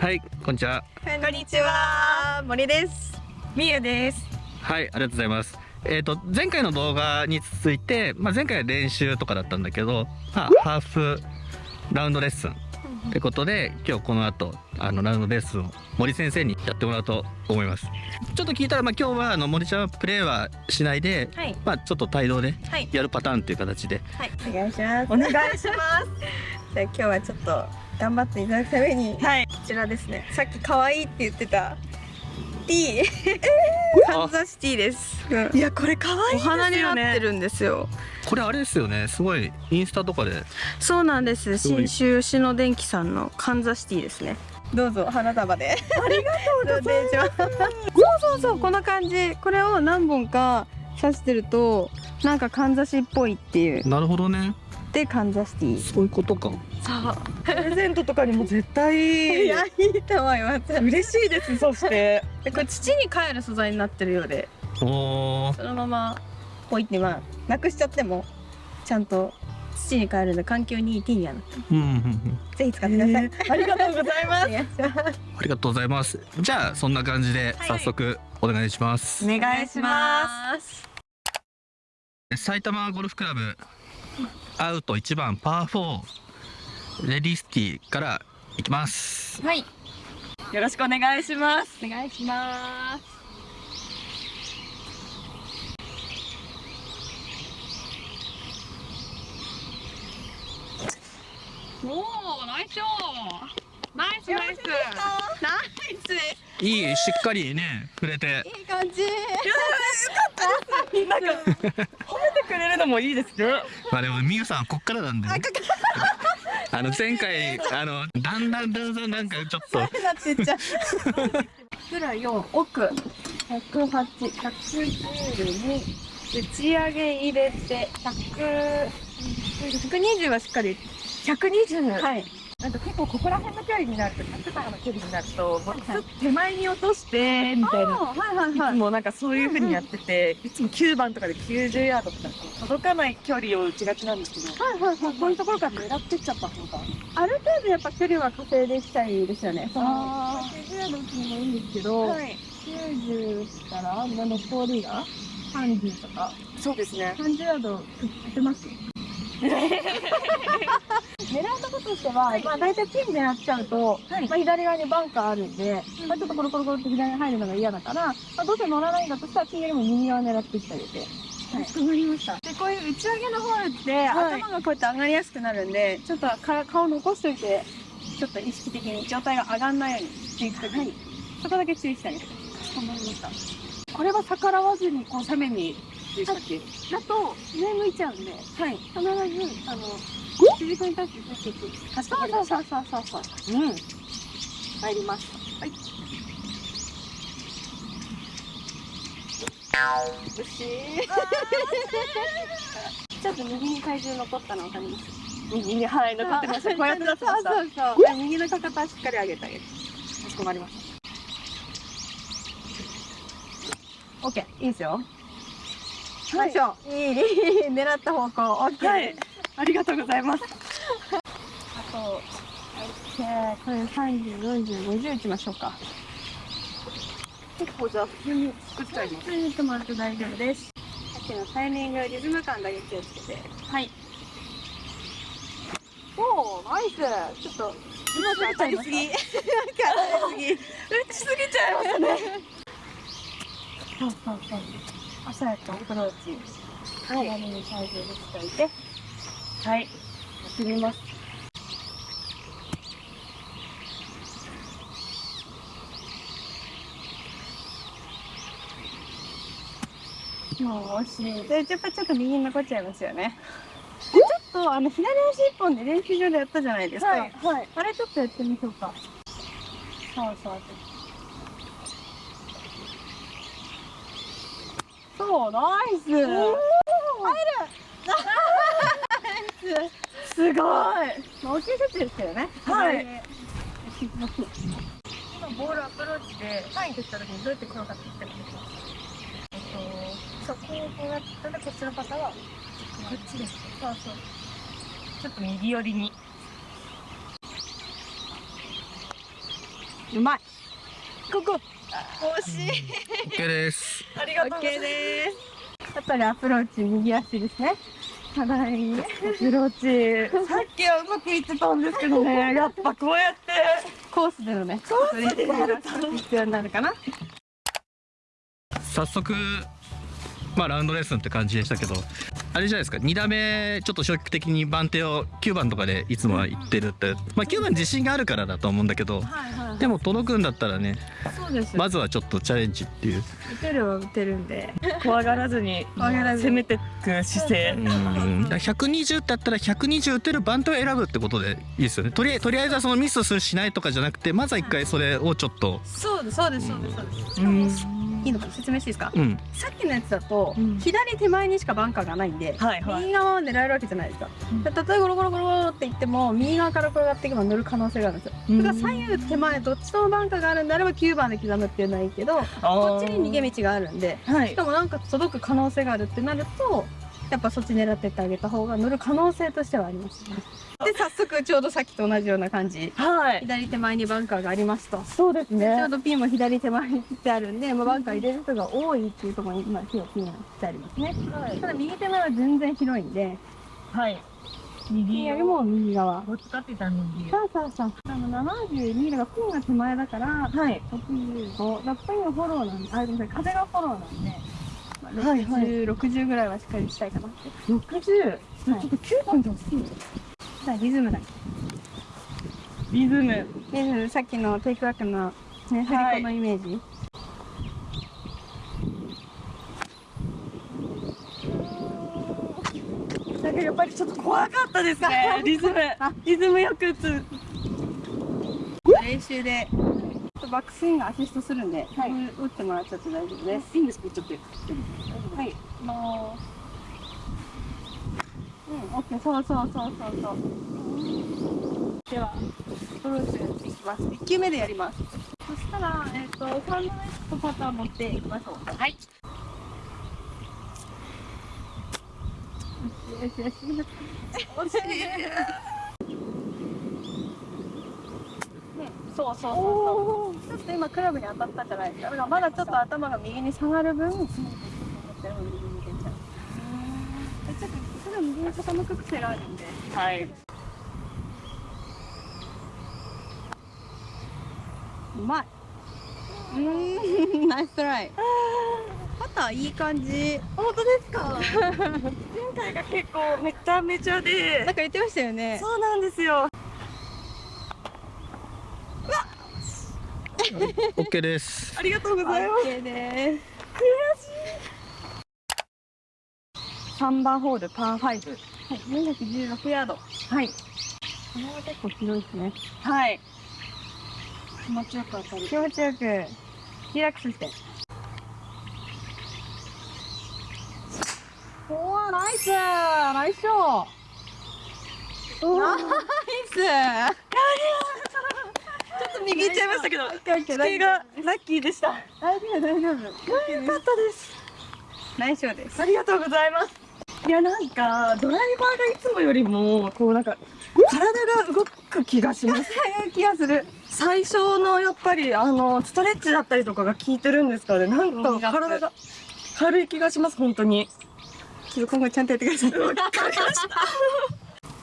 はい、こんにちは。こんにちは森ですみゆです。はい、ありがとうございます。えっ、と、前回の動画に続いて、まあ、前回は練習とかだったんだけど、まあ、ハーフラウンドレッスンってことで、今日この後、あの、ラウンドレッスンを森先生にやってもらおうと思います。ちょっと聞いたら、まあ、今日は、あの、森ちゃんはプレーはしないで、はいまあ、ちょっと帯同ではいやるパターンっていう形で、はいお願いしますお願いします。じゃあ今日はちょっと頑張っていただくためにはい。こちらですね。さっき可愛いって言ってた。T カンザシティです、うん。いやこれ可愛いですよね。お花になってるんですよ。これあれですよね、すごい、インスタとかで、そうなんです。すごい。新州吉野電機さんのカンザシティですね。どうぞ花束で。ありがとうございます。そうそうそうこの感じ。これを何本か刺してるとなんかかんざしっぽいっていうなるほどね。でかんざシティそういうことか。そうプレゼントとかにも絶対いやいいと思います嬉しいです。そしてでこれ土に帰る素材になってるようで。そのままポイってまあなくしちゃってもちゃんと土に帰るので環境にいいティーにはなってうんうんうん。ぜひ使ってください、ありがとうございます。ありがとうございます。じゃあそんな感じで早速お願いします。お願いします。埼玉ゴルフクラブアウト1番パー4レディスティからいきます。はいよろしくお願いします。お願いしますおお、ナイスショー。ナイスナイス。ナイスいいしっかりね触れていい感じ なんか褒めてくれるのもいいですね。まあでもみゆさんこっからなんで、ね、あ の前回あのだんだんだんだんなんかちょっと。なってっちゃう。プラ4奥108、112打ち上げ入れて100 120はしっかり120。はいなんか結構ここら辺の距離になると100とかの距離になるともうちょっと手前に落としてみたいな。はいはいいつもなんかそういう風にやってて、いつも9番とかで90ヤードとか届かない距離を打ちがちなんですけど、はいはいはいこういうところから狙ってっちゃった方が。ある程度やっぱ距離は稼いでいきたいですよね。そのあ90ヤード打つのもいいんですけど、はい。90から残りが30とかそうですね。30ヤード打てます 狙うとことしては、まあ大体ピン狙っちゃうと、はいまあ左側にバンカーあるんで、まあちょっとコロコロコロって左に入るのが嫌だから、まあどうせ乗らないんだとしたらピンよりも右側狙ってきてあげて。はい、かりました。で、こういう打ち上げのホールって、はい頭がこうやって上がりやすくなるんで、ちょっとか顔残しといて、ちょっと意識的に状態が上がんないようにしていくときに、そこだけ注意してあげてください。かしこまりました。これは逆らわずにこう斜面にでしたっけ？だと、上向いちゃうんで、はい。必ず、あの、筋肉に対して接してい。く。かしこまりましたそうそうそうそうそう。うん。入ります。はい。よしちょっと右に体重残ったの分かります右にはい。残ってました。こうやってってました。そうそうそう右のかかとしっかり上げてあげるかしこまりまし OK い。い。ですよよい。い。い。い。い。狙った方向 OK、た。はい。ありがとうございます。あと OK これ304050打ちましょうか結構じゃあ普通に作っちゃいます。はい打ってもらって大丈夫ですさっきのタイミングリズム感だけ気をつけてはいおーナイスちょっとうまく当たりすぎなんか当たりすぎ打ちすぎちゃいますね。そうそうそう。朝やとアプローチ。はい。左に体重でしておいて。はい。やってみます。もう惜しい。で、やっぱちょっと右に残っちゃいますよね。でちょっとあの左足一本で練習場でやったじゃないですか。はいはい。あれちょっとやってみましょうか。そうそう。そう、ナイス。入る。すごい。まあ、大きい設定ですけどね。はい今ボールアプローチで、サインとした時にどうやって転がっていったらいいですか。えっと、そう、こうこうやったら、こっちの方は。こっちです。そうそう。ちょっと右寄りに。うまいここ惜しい OK ですありがとうございですやっぱりアプローチ右足ですね課題ますアプローチ。さっきはうまくいってたんですけどね。やっぱこうやって。コースでのね。コースでやると必要になるかな。早速まあラウンドレッスンって感じでしたけどあれじゃないですか2打目ちょっと消極的に番手を9番とかでいつもは行ってるってまあ9番自信があるからだと思うんだけどはいはいでも届くんだったらねそうです。まずはちょっとチャレンジっていう。打てるは打てるんで。怖がらずに怖がら攻めていく姿勢。うん。だから120ってあったら120打てる番手を選ぶってことでいいですよね。とりあえとりあえずはそのミスするしないとかじゃなくてまずは一回それをちょっと。そうですそうですそうです。そうですいいのかな説明していいですか？うん。さっきのやつだと、うん。左手前にしかバンカーがないんで、はいはい。右側は狙えるわけじゃないですか、うん。で例えばゴロゴロゴロゴロって言っても右側から転がっていけば乗る可能性があるんですよ、うん。だから左右手前どっちともバンカーがあるんであれば9番で刻むっていうのはいいけどこっちに逃げ道があるんではい。しかもなんか届く可能性があるってなるとやっぱそっち狙ってってあげた方が乗る可能性としてはありますね。で早速ちょうどさっきと同じような感じ。はい。左手前にバンカーがありますと。そうですね。ちょうどピンも左手前に切ってあるんで、まあ、バンカー入れる人が多いっていうところに今手をピンが切ってありますね。はい。ただ右手前は全然広いんで。はい。右よりも右側。こっち使ってた右そうそうそう。あの72がピンが手前だからはい。65だピンがフォローなんであごめんなさい。風がフォローなんで、まあ、はいはい。60、60ぐらいはしっかりしたいかなって。60ちょはい。っと9番で欲しいさあリズムだ。リズム。リズムさっきのテイクバックのね振り子のイメージ、なんかやっぱりちょっと怖かったです。ね。リズム。リズムよく打つ。練習でバックスイングアシストするんで、はい。打ってもらっちゃって大丈夫です。いいんですかちょっとはい。もううんオッケーそうそうそうそうそう。ではアプローチをしていきます。1球目でやります。そしたらえっ、とサンドウェッジとパターン持っていきましょう。はい。よしよしよし。惜しいそうそうそうそう。ちょっと今クラブに当たったじゃないですか。まだちょっと頭が右に下がる分ちょっとそれは右に傾く癖があるん。ではいうまいうーん。ナイストライパターいい感じ本当ですか前回が結構めちゃめちゃでなん。か言ってましたよねそうなん。ですよ OK です。ありがとうございます。OK です。3番ホールパー5はい。416ヤード。はい。これは結構広いですね。はい。気持ちよく当たる。気持ちよく。リラックスして。おーナイス。ナイスショー。ナイスと右行っちゃいましたけど地形がラッキーでした。大丈夫大丈夫。よかったです。ナイスショーですありがとうございます。いやなんかドライバーがいつもよりもこうなんか体が動く気がします。早 い気がする。最初のやっぱりあのストレッチだったりとかが効いてるんですかね。なんか体が軽い気がします本当に。ちょっと今後ちゃんとやってください。わかりました。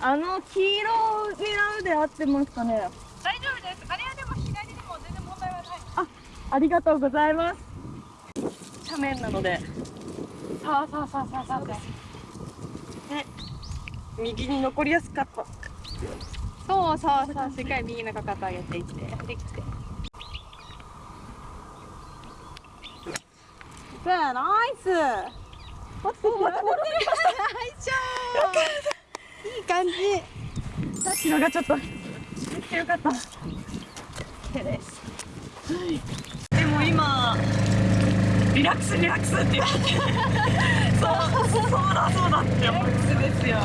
あの黄色を狙うで合ってますかね。大丈夫ですあれはでも左でも全然問題はないありがとうございます。斜面なので。さあさあさあさあさあで右に残りやすかった。そうそうそう。しっかり右のかかと上げていって。できて。さあナイス。待って待って いい感じ。さっきのがちょっとめっちゃよかった。手です。でも今リラックスリラックスって言って。そうそうだそうだって思って。ですよ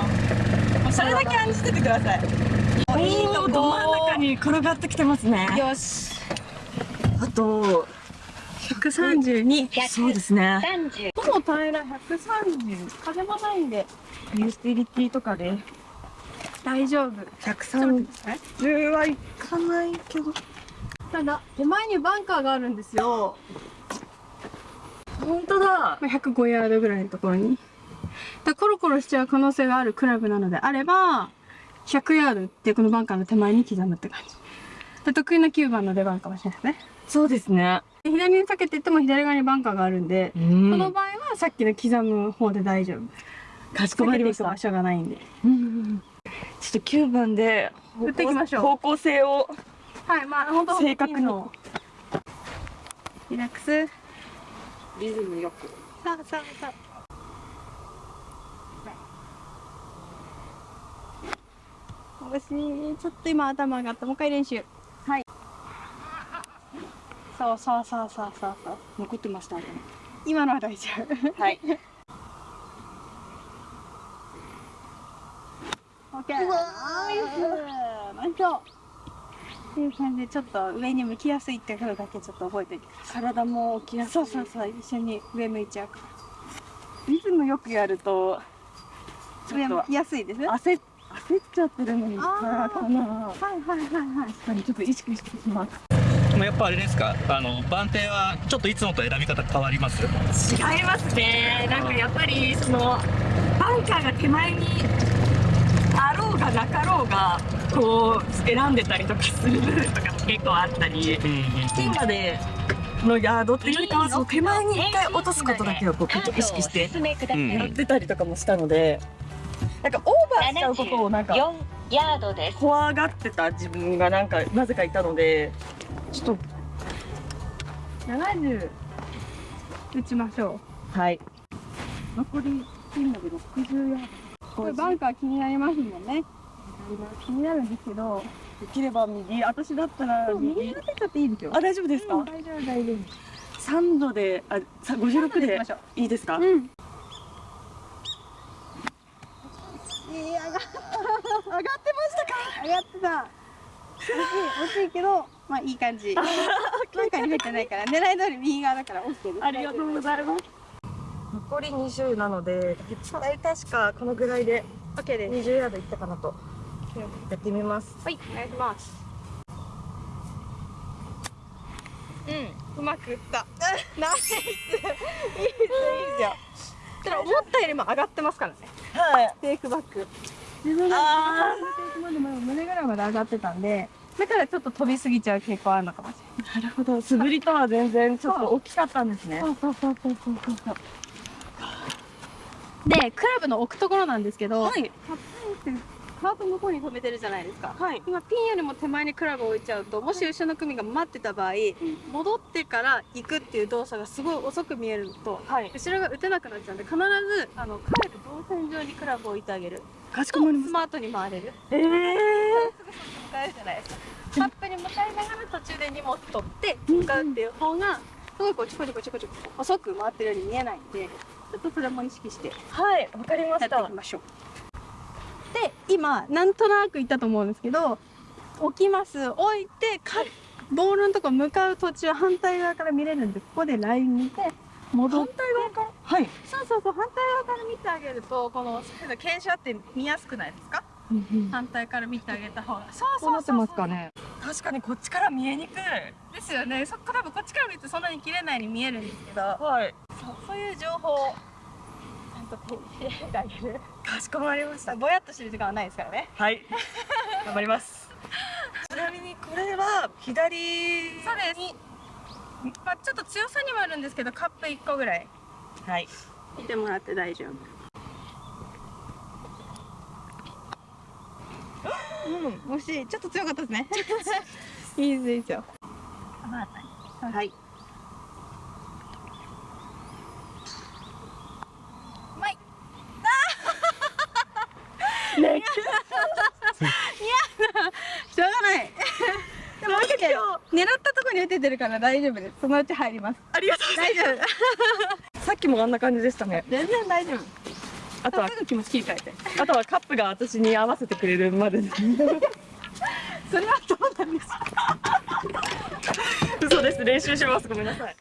それだけ感じててください。いいとこど真ん中に転がってきてますね。よし。あと132そうですね。ほぼ平ら130風もないんで。ユーティリティとかで。大丈夫。130はいかないけど。さただ手前にバンカーがあるんですよ本当だ。まあ105ヤードぐらいのところに。だコロコロしちゃう可能性があるクラブなのであれば100ヤードってこのバンカーの手前に刻むって感じ。で得意な9番の出番かもしれないですね。そうですね。で左に避けていっても左側にバンカーがあるんで、うこのん場合はさっきの刻む方で大丈夫。かしこまりました。場所がないんで。うんちょっと9番で打っていきましょう。方向性をはいまあ本当正確に。リラックスリズムよく。さあさあさあ惜しいちょっと今頭上がった。もう一回練習。はい。そうそうそうそうそう。そう残ってましたね今のは大丈夫。はい。オッケー。ナイス。ナイスっていう感じでちょっと上に向きやすいってことだけちょっと覚えておいてください体も起きやすいそうそうそう一緒に上向いちゃうからリズムよくやると上向きやすいです焦っ焦っちゃってるのにあーかなはいはいはいはい確かにちょっと意識してしますでもやっぱあれですかあの番手はちょっといつもと選び方変わります違いますねなんかやっぱりそのバンカーが手前にろうがなかろうがこう選んでたりとかする部分とかも結構あったり。ピンまでのヤードっていうよりかはその手前に一回落とすことだけをこう結構意識してうんやってたりとかもしたのでなんかオーバーしちゃうことをなんか4ヤードです。怖がってた自分がなんかなぜかいたのでちょっと。70打ちましょはい。残りピンまで60ヤーうこれバンカー気になりますもんね。気になるんですけど。ドできれば右。私だったら右。右当てちゃっていいですよ。あ大丈夫ですか、うん大丈夫大丈夫。3度であさ56で行きましょう。いいですか、うん。いや上が上がってましたか？上がってた。惜しい惜しいけどまあいい感じ。バンカーに入ってないから狙い通り右側だから OK です。ありがとうございます残り20なので大体確かこのぐらいで。OK です。20ヤードいったかなと。やってみます。はいお願いします。うんうまく打った。ナイス。いいですいいですよ。ただ思ったよりも上がってますからね。はい。テイクバック。自分があテイクまでも胸ぐらいまで上がってたんでだからちょっと飛びすぎちゃう傾向あるのかもしれない。なるほど。素振りとは全然ちょっと大きかったんですね。そうそうそうそうそうそうでクラブの置くところなんですけど、はい。カップインってカート向こうに止めてるじゃないですか。はい。今ピンよりも手前にクラブを置いちゃうともし後ろの組が待ってた場合、戻ってから行くっていう動作がすごい遅く見えるとはい。後ろが打てなくなっちゃうんで必ずあの帰る動線上にクラブを置いてあげる。かしとこまりスマートに回れる。たええ迎えるじゃないです。かカップに向かいながら途中で荷物取って向かうっていう方がすごいこうちょこちょこちょこちょこ遅く回ってるように見えないんでちょっとそれも意識して。はいわかりまやっていしたきましょう。で今なんとなく言ったと思うんですけど置きます。置いてかボールのとこ向かう途中反対側から見れるんでここでライン見て戻って。側か？らはい。そうそうそう反対側から見てあげるとこの傾斜って見やすくないですか？反対から見てあげた方が。そうこうなってますかね。確かにこっちから見えにくい。ですよね。そクラブこっちから見るとそんなに切れないように見えるんですけど。はいそうそういう情報をちゃんと手に入れてあげる。かしこまりました。ぼやっとしてる時間はないですからね。はい。頑張ります。ちなみにこれは左そうです。まあちょっと強さにもあるんですけどカップ1個ぐらい。はい。見てもらって大丈夫。うん。惜しい。ちょっと強かったですね。いいです。いいですよ。はい。うまいね、しょうがない でも受けて狙ったとこに打ててるから大丈夫ですそのうち入りますありがとうござい大丈夫。さっきもあんな感じでしたね。全然大丈夫あとは気持ち切り替えてあとはカップが私に合わせてくれるまでです。それはそうなんです 嘘です。練習します。ごめんなさい。